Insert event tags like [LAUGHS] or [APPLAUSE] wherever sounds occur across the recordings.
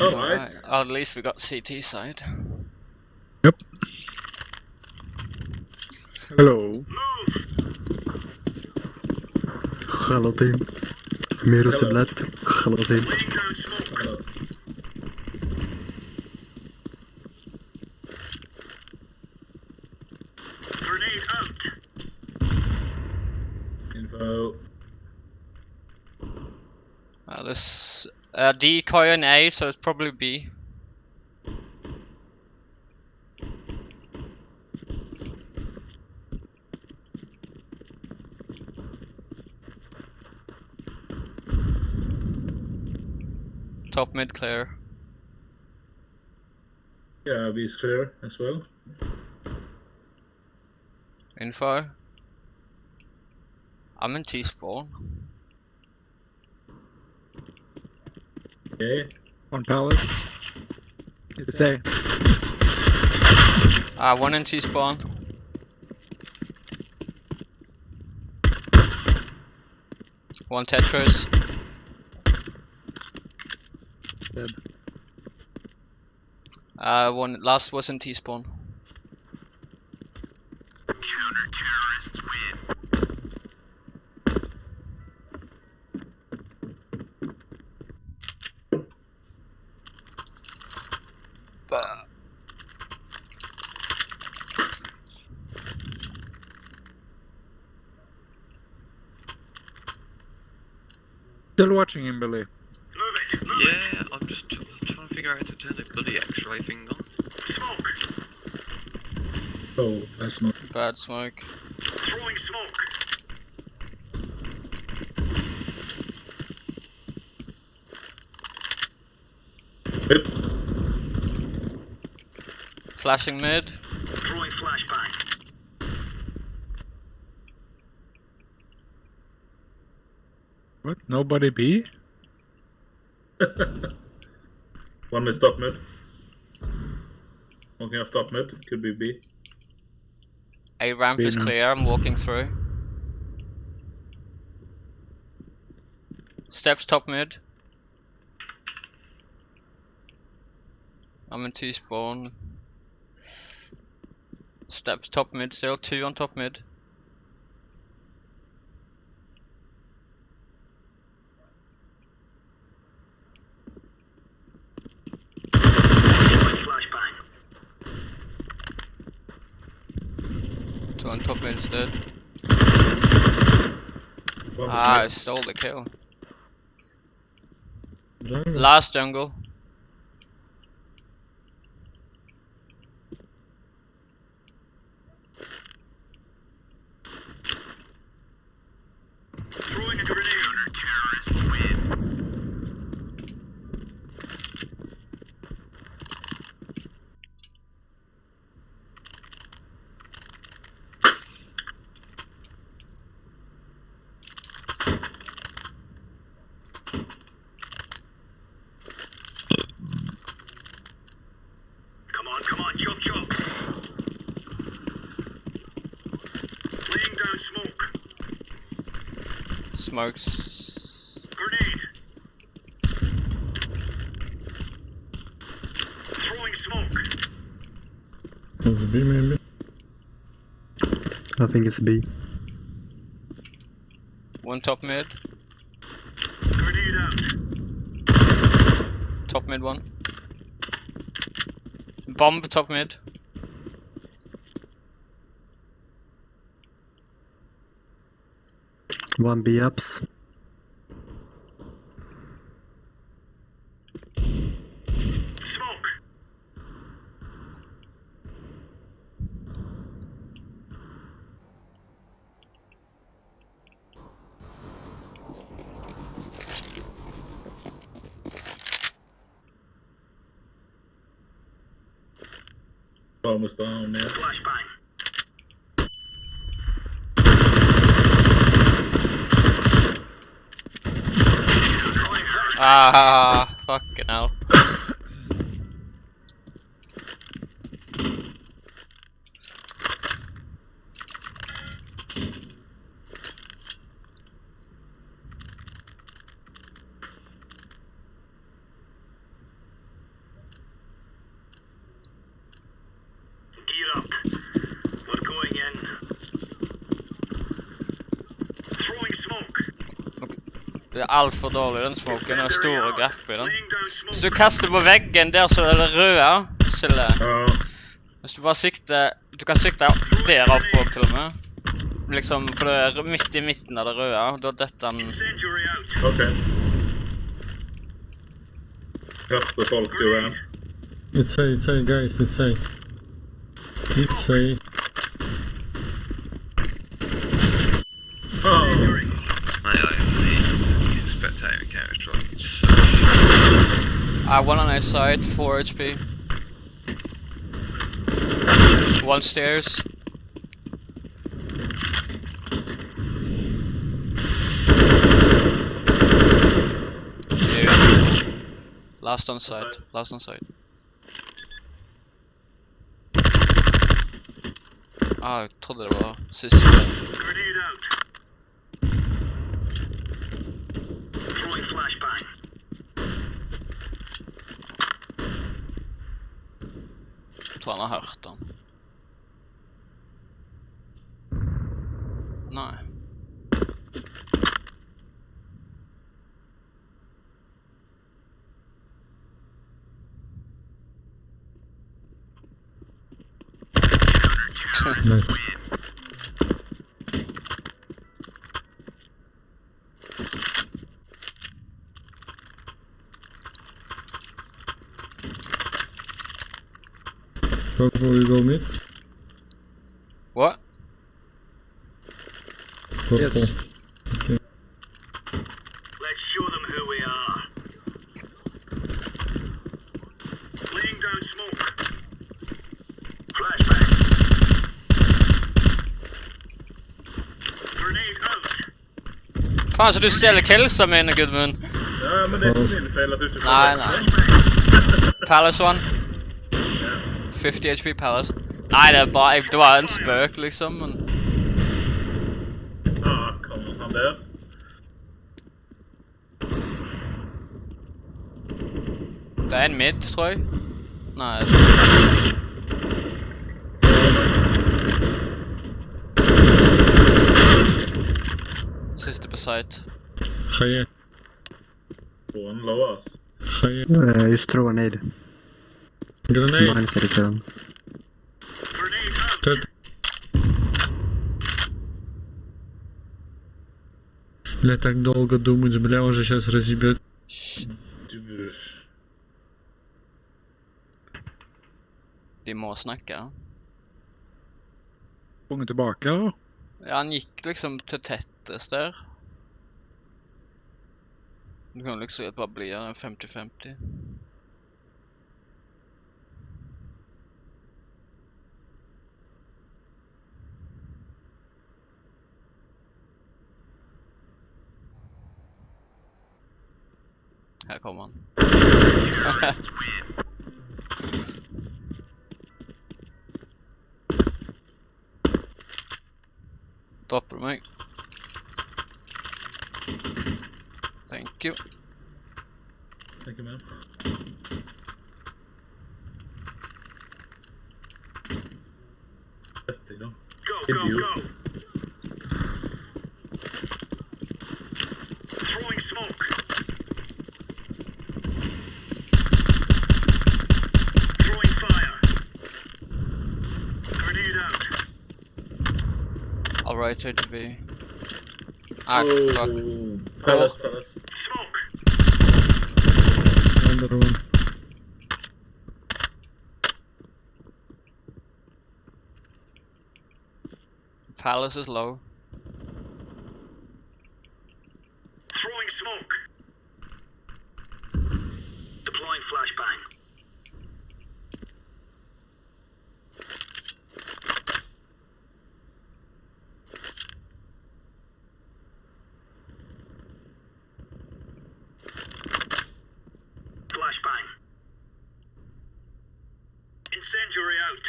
All right. Well, at least we got CT side. Yep. Hello. Hello, team. ميرو سبلات team. Uh, decoy in A, so it's probably B. Top mid clear. Yeah, B is clear as well. Info. I'm in T spawn. Okay. One palace. It's A. Ah, one in T spawn. One Tetris. Dead. Uh, one last was in T spawn. Still watching him, Billy. Yeah, I'm just tr- trying to figure out how to turn the bloody X-ray thing on. Oh, that's not. Bad smoke. Whip. Flashing mid. What? Nobody B? [LAUGHS] One is top mid. Walking off top mid. Could be B. A ramp B is now. clear, I'm walking through. Steps top mid. I'm in T spawn. Steps top mid, still two on top mid. Two on top instead. Ah, I stole the kill. Jungle. Last jungle. Come on, come on, chop chop. Laying down smoke. Smokes. Grenade. Throwing smoke. It's B maybe. I think it's B. One top mid. Grenade out. Top mid one. Bomb top mid. One B ups. Smoke. Almost down, yeah. Flashbang. Ah, fucking hell. Altfor dårlig, den smoken. Det er store gap i den. Hvis du kaster på veggen der så er det røde, Sille. Hvis du bare sikter Du kan sikte der oppe òg, til og med. Liksom, for det er midt i midten av det røde. Da detter den. OK. Hørte folk jo igjen. It's safe, it's safe, guys, it's safe. It's A. I one on a side, 4 HP. One stairs. Last on side, last on side. Ah, trodde det var siste. Grenade out. Throwing flashbang. Jeg tror han har hørt den. Nei. Nice. Purple, you go mid. What? Purple. Yes. Let's show them who we are. Laying down smoke. Flashbang. Grenade out. Faen, så du stjeler killsa mine, Gudmund. ja, men det er ikke min feil at du ikke Nei, får nei. det. Palace one. 50 HP Palace. Nei, det er bare jeg- Det var en spøk, liksom, men Ah, kommer han der? Det er en mid, tror jeg. Nei Siste på site. High, På en low, ass. high. Uh, just throw a nade. Grenade. Mine said it down. Grenade out. Dead. Бля, так долго думать, бля, уже сейчас разъебет. Du, De må snakke. Sprunget tilbake, eller? Ja, han gikk liksom til tettest der. Det kan liksom bare bli en 50-50. Her kommer han. [LAUGHS] Dropper du meg? Thank you. tenker med. Dette, da. Go, go, go. I'll rotate to B. Ah, fuck. Oh, Palace, Palace. Smoke. Under one. Palace is low. Throwing smoke. Deploying flashbang. Flashbang. Incendiary out.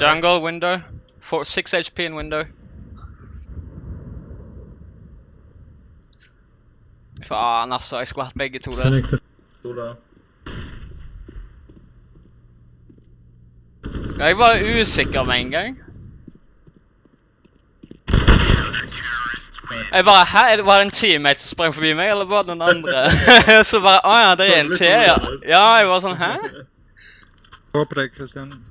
Jungle window. Four, 6 HP in window. Faen, altså. Jeg skulle hatt begge to der. Connector. To der. Jeg var usikker med en gang. Jeg bare Hæ, er det en teammate som sprang forbi meg, eller var det noen andre? så bare Å ja, det er en Så til, litt ja. sånn, Ja, jeg var sånn Hæ? Gå på deg, Christian.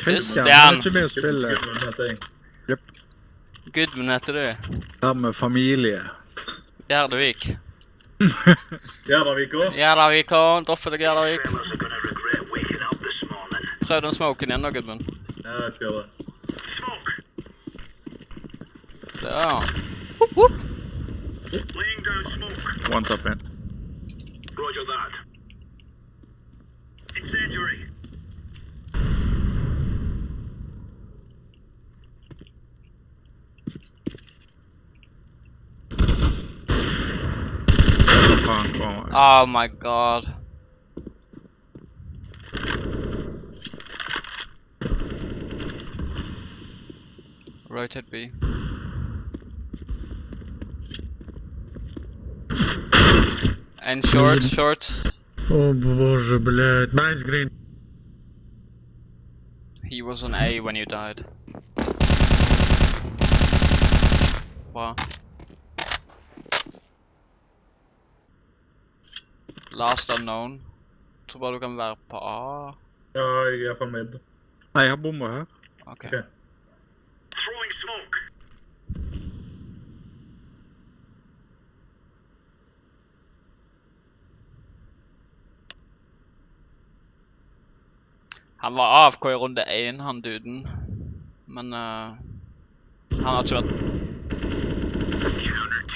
Christian, Christian. er ikke med å spille. Gudmund heter jeg. Gudmund heter du. Sammen med familie. Gjerdevik. Gjerdavik òg. [LAUGHS] Gjerdavik og Doffe deg, Gjerdavik. Prøv den smoken igjen da, Gudmund. Ja, jeg skal gjøre det. Ja. Laying down smoke. One top in. Roger that. Incendiary. Hva faen kommer jeg? Oh my god. Rotate B. And short, short. О боже, блядь. Nice green. He was on A when you died. Wow. Last unknown. Tror bare du kan være på A. Ja, jeg er fra med. Nei, jeg har bomma her. Ok. okay. Throwing smoke. Han var AFK i runde 1, han duden. Men uh, han har ikke vært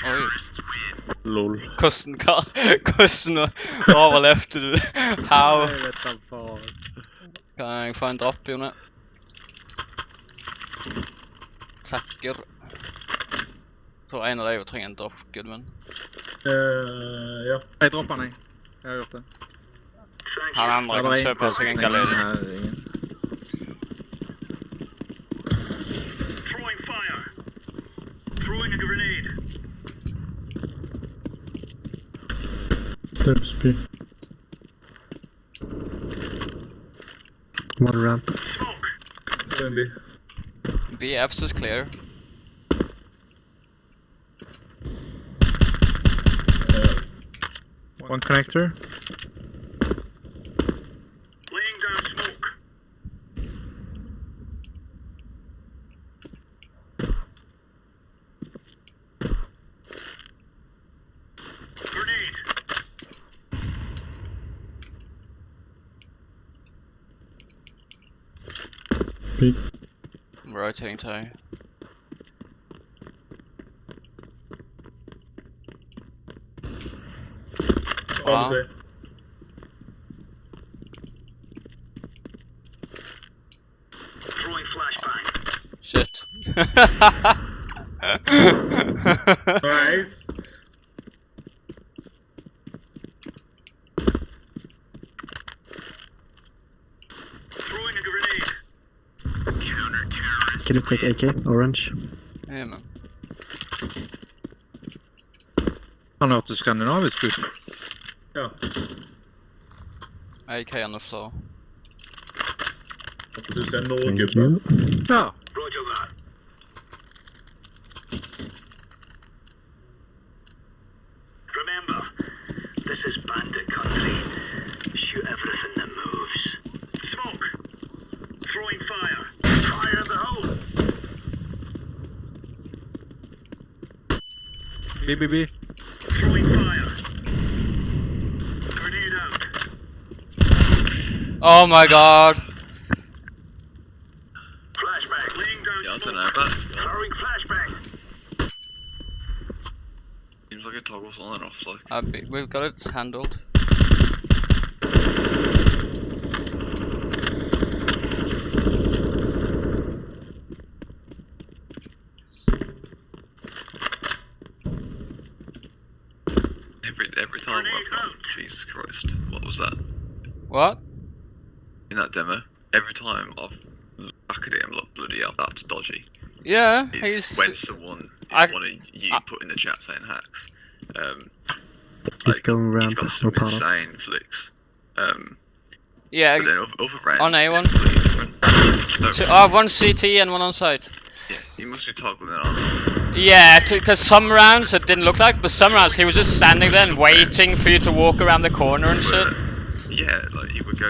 Oi. Lol. Hvordan hva- [LAUGHS] Hvordan overlevde du? [LAUGHS] How? Jeg vet da faen. Kan jeg få en dropp, Jone? Takker. Tror en av deg trenger en dropp, Gudmund. Eh, ja. Jeg dropper den, jeg. Jeg har gjort det. Han andre kan kjøpe seg en galleri. Steps B. One ramp. Smoke. Maybe. BFs is clear. Eh, One connector. Laying down smoke. Grenade. I'm rotating toe. hva vil Ja. du si? Throwing flashbang. Shit. [LAUGHS] [LAUGHS] Nice. Throwing a grenade. Can you take AK? Orange? Ja, men. Han hørtes skandinavisk ut. Ja. AK on the floor. Håper du ser noe, Thank gubbe. Ja. Roger that. Remember, this is bandit country. Shoot everything that moves. Smoke. Throwing fire. Fire in the hole. B, B, B. Throwing fire. Grenade out. Oh my god! Flashbang. Laying down Yeah, I don't smoke. know about. Throwing flashbang. Seems like it toggles on and off, like. Uh, we've got it handled. Every every time I've gone, Jesus Christ, what was that? What? In that demo, every time I've looked at it, I'm like, bloody hell, that's dodgy. Yeah, It's he's. when someone, I- one of you I- put in the chat saying hacks, um, He's like, going he's ramp got or some palace. insane flicks. Um, Yeah, but then other, other rounds, On A it's one. completely different. So, two, oh, one CT and one on site. yeah, he must be toggling it on. Yeah, because some rounds it didn't look like, but some rounds he was just standing there and waiting for you to walk around the corner and shit. Yeah,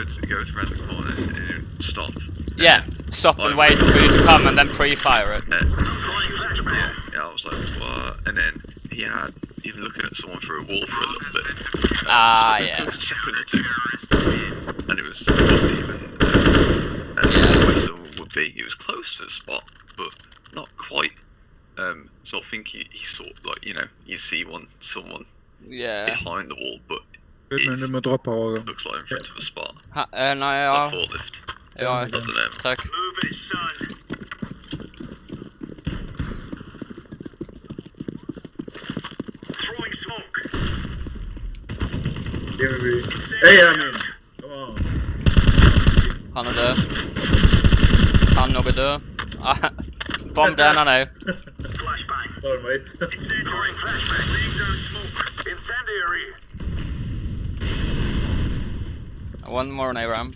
he would go to around the corner and stop. Yeah, stop and wait for you to come and then pre-fire it. And, yeah, yeah, I was like, what? And then he had even looking at someone through a wall for a little bit. Uh, Ah, just like yeah. Second or two. And it was wasn't even uh, as where someone would be. It was close to the spot, but not quite. Um, so I think he, he saw like you know you see one someone Yeah. behind the wall, but Ut, men du må droppe Håkon. looks like in front of a spot. Ha, eh, nei, Like ja. forklift. ja. I don't know. Takk. Move it, son. Throwing smoke. Give me B. Hey, I mean. Come on. Han er død. Han nok er død. Ah, Bomb den, han òg. Flashbang. Sorry, mate. Incendiary flashbang. Laying down smoke. Incendiary. One more on A ramp.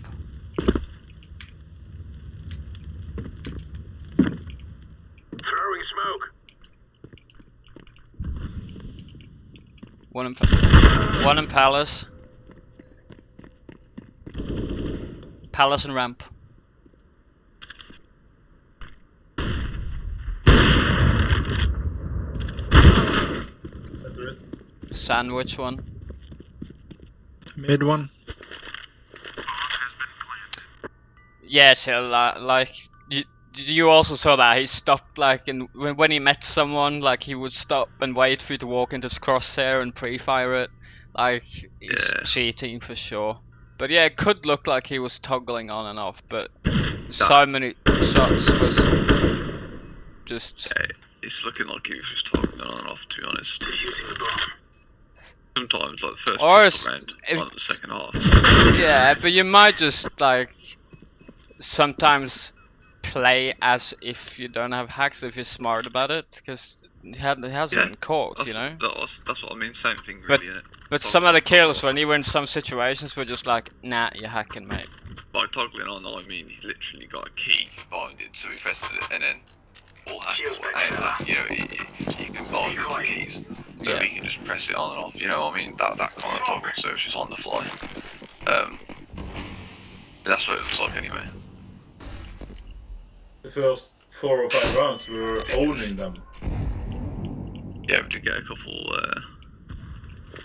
Throwing smoke. One in, pa- one in Palace. Palace and ramp. Sandwich one. Mid one. Yeah, so like you, you also saw that he stopped like and when, when he met someone like he would stop and wait for you to walk into his crosshair and pre-fire it. Like he's Yeah. cheating for sure. But yeah, it could look like he was toggling on and off, but [LAUGHS] so many shots was just Yeah, it's looking like he was just talking on and off. To be honest, Defusing the bomb. sometimes like the first Or round, like the second half. Yeah, but you might just like sometimes play as if you don't have hacks if you're smart about it, because he, had, he hasn't Yeah, been caught, That's, you know. that was, that's what I mean. Same thing, But- really. innit? But some of the kills when you were in some situations were just like, nah, you're hacking, mate. By toggling on, I mean he literally got a key binded, so he pressed it, and then all hack Shields or back any of there. you know, he, he can bind it to the keys. So Yeah. he can just press it on and off. You know, what I mean that that kind of toggle, so it's just on the fly. Um, that's what it looks like anyway. The first four or five rounds, we were owning them. Yeah, we did get a couple. Uh,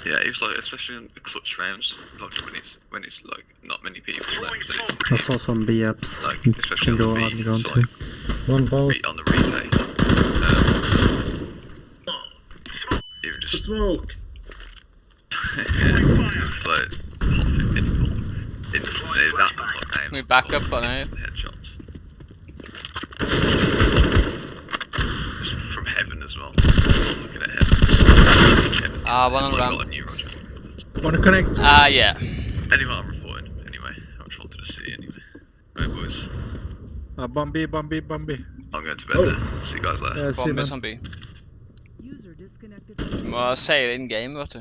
yeah, it was like especially in the clutch rounds, like when it's when it's like not many people left, it's I saw some B apps. like especially can go on beat, ground it's too. like One ball. on the replay. Um, even just smoke! it's like hot and difficult. It just it, that like aim. We back up on it. Headshots. Just from heaven as well. Looking at heaven. heaven Ah, is- one on like, ramp. new Roger. Wanna connect? Ah, yeah. Anyway, I'm reporting. Anyway, I just wanted to see anyway. Right, boys. Uh, bomb B, bomb B, bomb B. I'm going to bed Oh. then. See you guys later. Yeah, see Bomb them. is on B. User disconnected from Må si in game, vet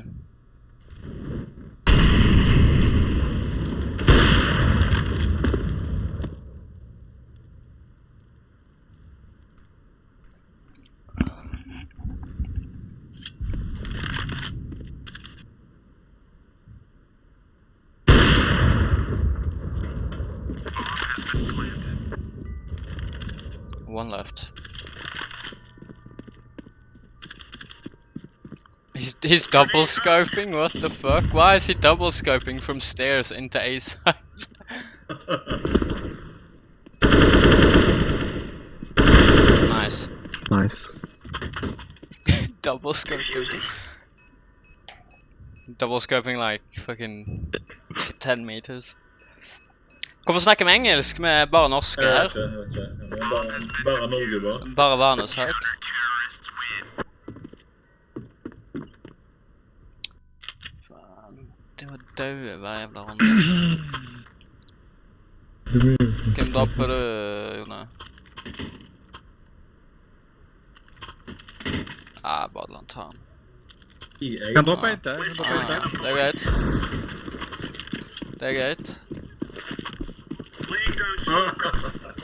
One left. He's, he's double scoping? What the fuck? Why is he double scoping from stairs into A side? nice. Nice. [LAUGHS] double scoping. Double scoping like fucking 10 meters. Hvorfor snakker vi engelsk med bare norske Jeg her? Bare, bare Norge, bare. Bare vanesak. Faen. Det var daue hver jævla runde. Hvem dropper du, Jone? Ah, bare la han ta den. Jeg Kan droppe en Kan droppe Ah, inte. det er greit. Det er greit.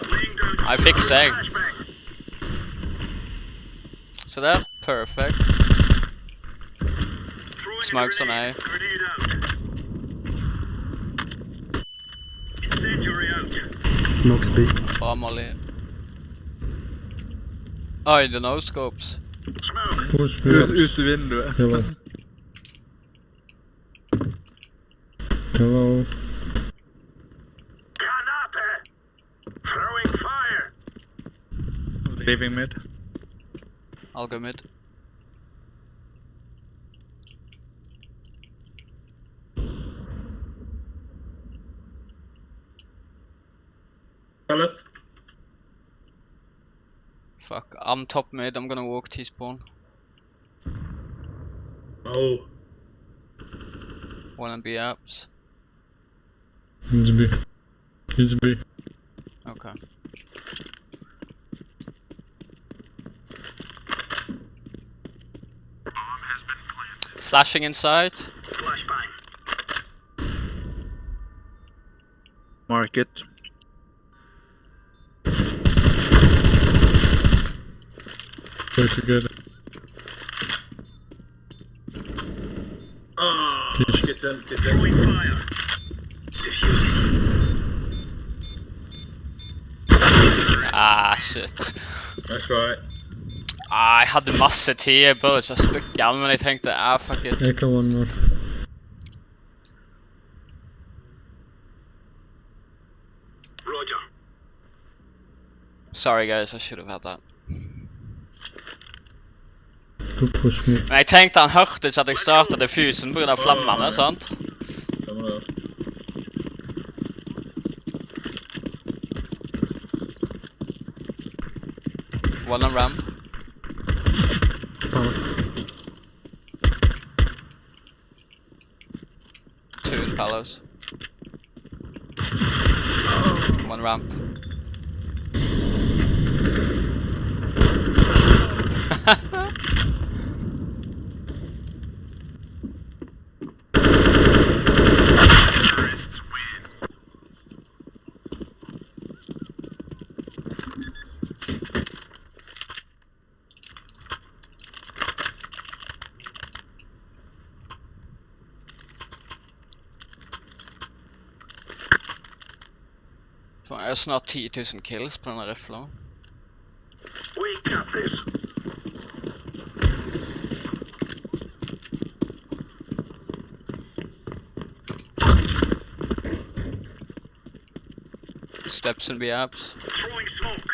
Laying down smoke. So down Jeg fikser jeg. flashbang. Så Så der. Perfect. Throwing Smokes a on grenade. A. Grenade out. Oh, Incendiary out. Smokes B. Bra Molly. Oi, the no scopes. Smoke. Push Ut, me. ut i vinduet. Hello. Hello. Kanape. Throwing fire. Leaving mid. I'll go mid. Fellas. Fuck, I'm top mid, I'm gonna walk T-spawn. Oh. One and B apps. He's B. He's be. Okay. Flashing inside. Flashbang. Market. Play together. Ah, Fish. kitchen, kitchen. Throwing fire. Ah, shit. Nice try. Ah, jeg hadde masse tid, jeg burde ikke ha stukket av, men jeg tenkte ah, fuck it. Echo one more. Roger. Sorry guys, I should have had that. Du push me. Men jeg tenkte han hørte ikke at jeg startet diffusen pga. flammene, sant? Stemmer det. One on ram. Palace. Two in Palace. One ramp. [LAUGHS] Faen, jeg har snart 10 000 kills på denne rifla. We got this. Steps and B apps. Throwing smoke.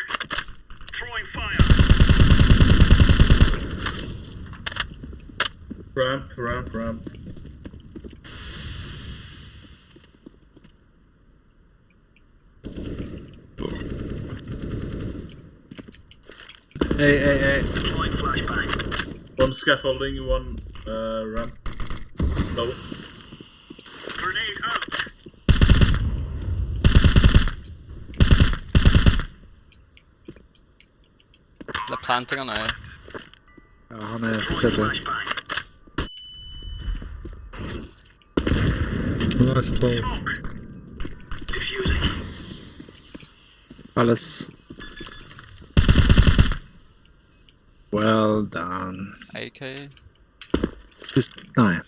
Throwing fire. Ramp, ramp, ramp. Hey, hey, hey. Deploying flashbang. One scaffolding, one uh, ramp. Low. Grenade out. They're planting on A. Ja, han är Throwing CT. flashbang. Nice 12. Smoke. Defusing. Palace. Well done. AK. Just, nej.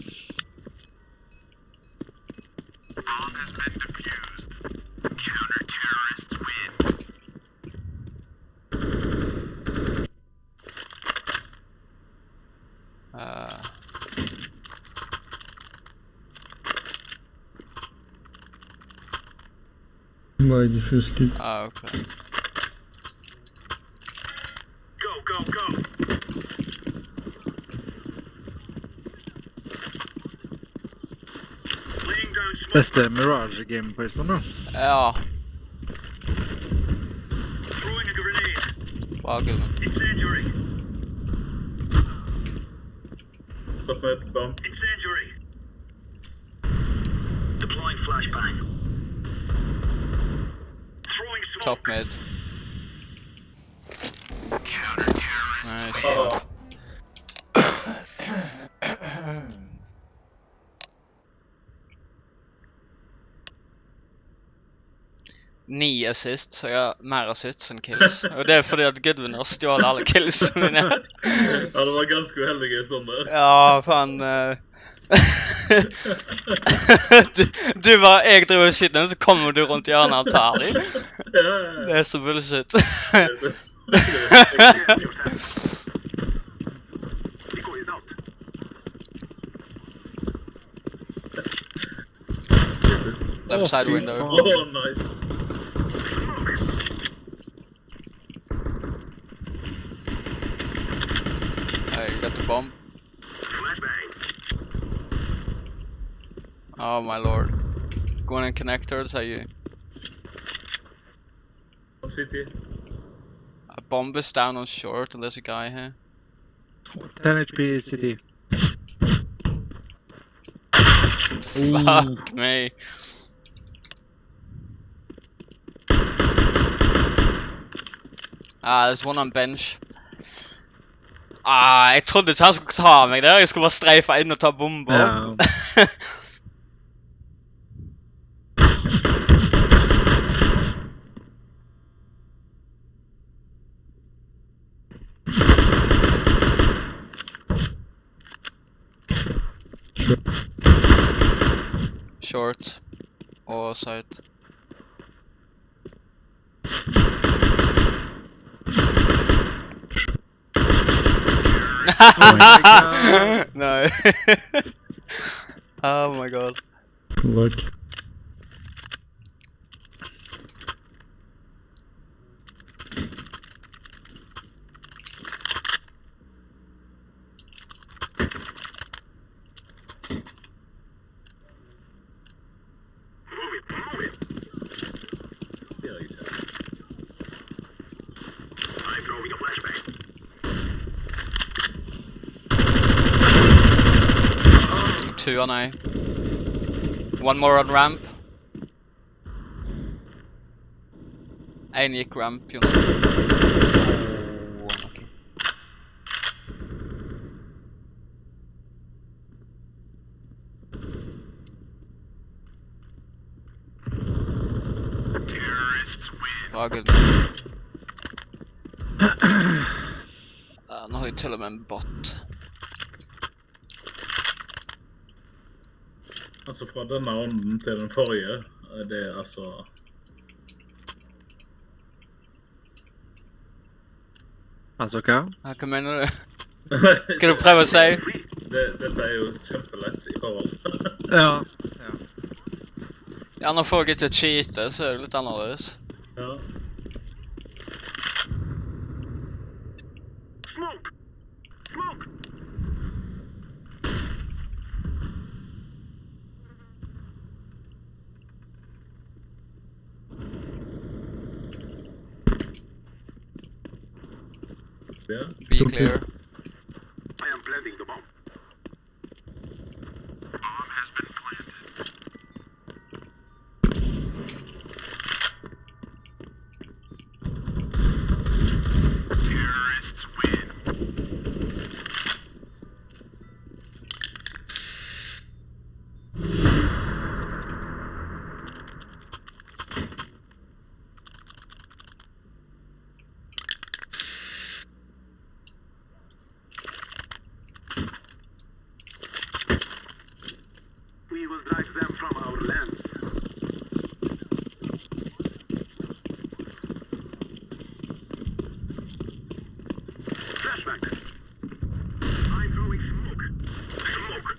Uh, My defuse kit. ah, okay. Go, go, go. Laying down smoke. Bästa Mirage game på just nu. Ja, Throwing a grenade. Incendiary. Top bomb. Incendiary. Deploying flashbang. Throwing smoke. Top mid. Nice. Oh. Ni assist, så jeg har mer assists enn kills. Og det er fordi at Goodwin har stjålet alle killsene mine. [LAUGHS] Ja, det var ganske uheldige stunder. Ja, faen eh. [LAUGHS] du, du bare Jeg driver og skyter så kommer du rundt hjørnet og tar dem. Det er så bullshit. Left side window. Oh, nice. Oh my lord. Going in connectors, are you? From City. A bomb is down on short, and there's a guy here. 10 HP is city. Fuck me. Ah, there's one on bench. Ah, jeg trodde ikke han skulle ta meg der. Jeg skulle bare streife inn og ta bomber. Ja. Short. Og side. Oh [LAUGHS] no. [LAUGHS] oh my god. Luck. Move it, move it. Det gjør jeg ikke. I'm throwing a flashbang. Two on A. One more on ramp. Gikk ramp. Oh, okay. Bra, good. Ja, nå har jeg til og med en bot. Altså, fra denne runden til den forrige, eh, det er altså Altså hva? Ja, Hva mener du? [LAUGHS] Hva du prøver å si? det, Dette er jo kjempelett i forhold. [LAUGHS] Ja. Ja, når folk ikke cheater, så er det litt annerledes. ja. Ja. Be Okay. clear. I am planting the bomb. We will drive them from our lands. Flashback. I'm throwing smoke. Smoke.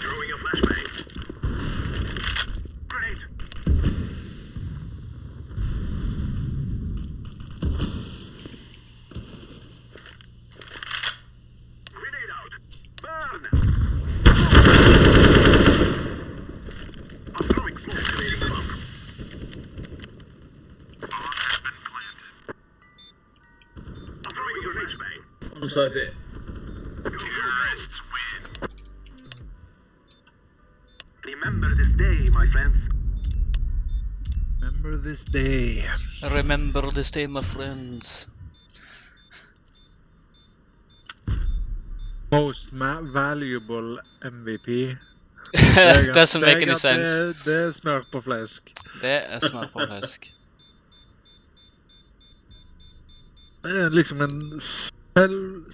Throwing a flashbang. Grenade. Grenade out. Burn. I'm throwing smoke. Grenading the bomb. I'm throwing a flashbang. Som sagt, Terrorists win. Remember this day, my friends. Remember this day. Remember this day, my friends. Most ma valuable MVP. [LAUGHS] Doesn't make any sense. Det, det er smør på flesk. Det er smør på flesk. Det [LAUGHS] er liksom en هل